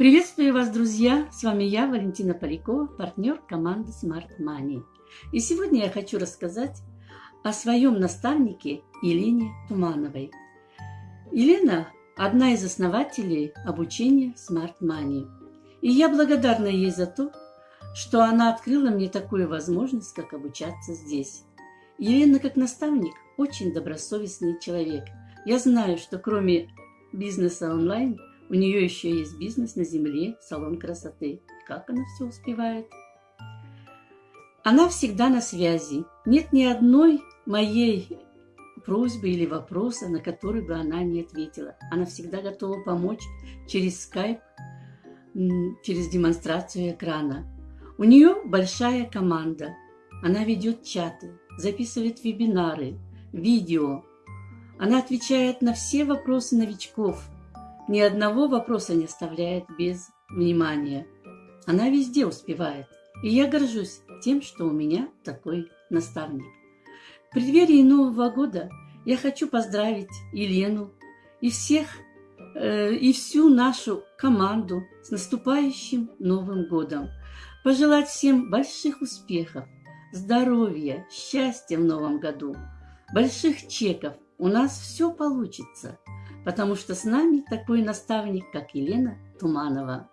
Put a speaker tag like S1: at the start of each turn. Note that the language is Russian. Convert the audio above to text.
S1: Приветствую вас, друзья! С вами я, Валентина Полякова, партнер команды Smart Money. И сегодня я хочу рассказать о своем наставнике Елене Тумановой. Елена – одна из основателей обучения Smart Money. И я благодарна ей за то, что она открыла мне такую возможность, как обучаться здесь. Елена, как наставник, очень добросовестный человек. Я знаю, что кроме бизнеса онлайн, у нее еще есть бизнес на земле, салон красоты. Как она все успевает? Она всегда на связи. Нет ни одной моей просьбы или вопроса, на который бы она не ответила. Она всегда готова помочь через скайп, через демонстрацию экрана. У нее большая команда. Она ведет чаты, записывает вебинары, видео. Она отвечает на все вопросы новичков. Ни одного вопроса не оставляет без внимания. Она везде успевает. И я горжусь тем, что у меня такой наставник. В преддверии Нового года я хочу поздравить Елену и всех, э, и всю нашу команду с наступающим Новым годом пожелать всем больших успехов, здоровья, счастья в новом году, больших чеков. У нас все получится, потому что с нами такой наставник, как Елена Туманова.